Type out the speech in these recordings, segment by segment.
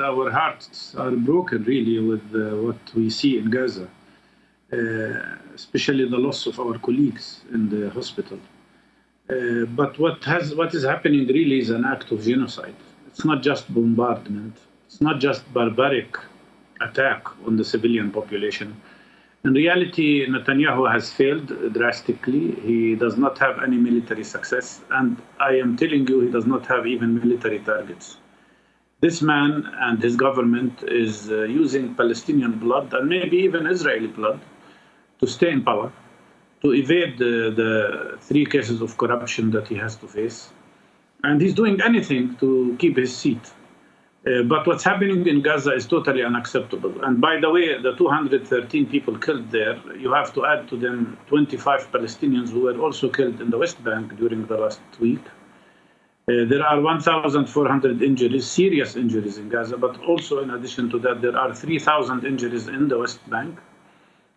our hearts are broken really with uh, what we see in Gaza, uh, especially the loss of our colleagues in the hospital. Uh, but what has what is happening really is an act of genocide. It's not just bombardment. It's not just barbaric attack on the civilian population. In reality, Netanyahu has failed drastically. He does not have any military success, and I am telling you, he does not have even military targets. This man and his government is uh, using Palestinian blood and maybe even Israeli blood to stay in power, to evade the, the three cases of corruption that he has to face. And he's doing anything to keep his seat. Uh, but what's happening in Gaza is totally unacceptable. And by the way, the 213 people killed there, you have to add to them 25 Palestinians who were also killed in the West Bank during the last week. Uh, there are 1,400 injuries, serious injuries in Gaza, but also in addition to that, there are 3,000 injuries in the West Bank.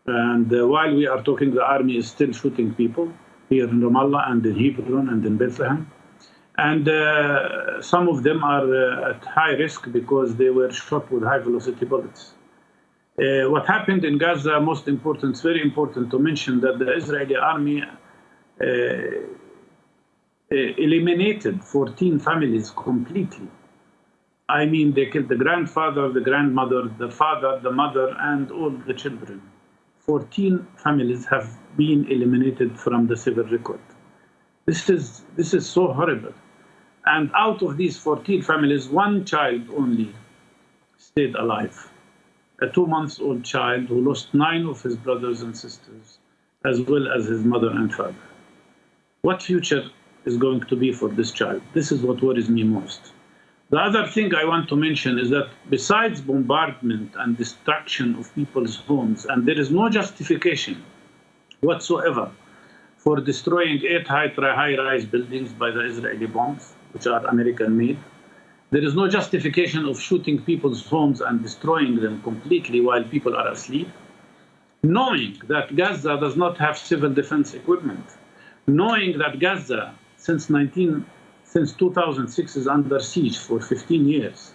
And uh, while we are talking, the army is still shooting people here in Ramallah and in Hebron and in Bethlehem. And uh, some of them are uh, at high risk because they were shot with high velocity bullets. Uh, what happened in Gaza, most important, it's very important to mention that the Israeli army Uh, eliminated 14 families completely. I mean, they killed the grandfather, the grandmother, the father, the mother, and all the children. 14 families have been eliminated from the civil record. This is, this is so horrible. And out of these 14 families, one child only stayed alive. A two month old child who lost nine of his brothers and sisters, as well as his mother and father. What future is going to be for this child? This is what worries me most. The other thing I want to mention is that besides bombardment and destruction of people's homes, and there is no justification whatsoever for destroying eight high-rise buildings by the Israeli bombs, which are American-made. There is no justification of shooting people's homes and destroying them completely while people are asleep. Knowing that Gaza does not have civil defense equipment, knowing that Gaza, since 19 since 2006 is under siege for 15 years.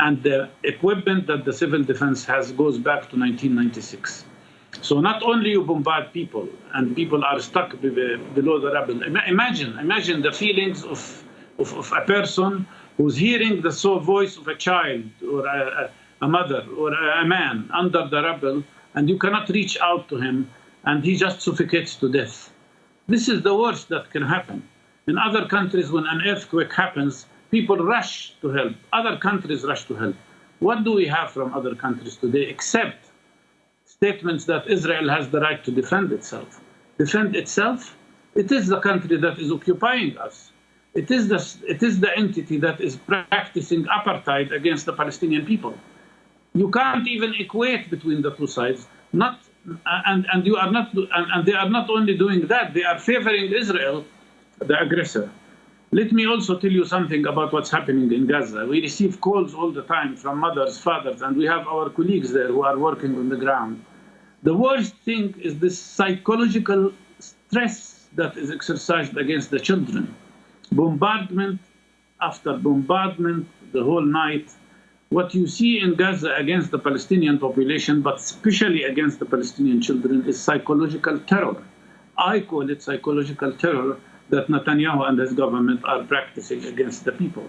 And the equipment that the civil defense has goes back to 1996. So not only you bombard people and people are stuck below the rubble. Imagine, imagine the feelings of, of, of a person who's hearing the soul voice of a child or a, a mother or a man under the rubble and you cannot reach out to him and he just suffocates to death. This is the worst that can happen. In other countries, when an earthquake happens, people rush to help. Other countries rush to help. What do we have from other countries today except statements that Israel has the right to defend itself? Defend itself? It is the country that is occupying us. It is the, it is the entity that is practicing apartheid against the Palestinian people. You can't even equate between the two sides. Not, and, and, you are not, and, and they are not only doing that, they are favoring Israel the aggressor. Let me also tell you something about what's happening in Gaza. We receive calls all the time from mothers, fathers, and we have our colleagues there who are working on the ground. The worst thing is this psychological stress that is exercised against the children. Bombardment after bombardment the whole night. What you see in Gaza against the Palestinian population, but especially against the Palestinian children, is psychological terror. I call it psychological terror that Netanyahu and his government are practicing against the people.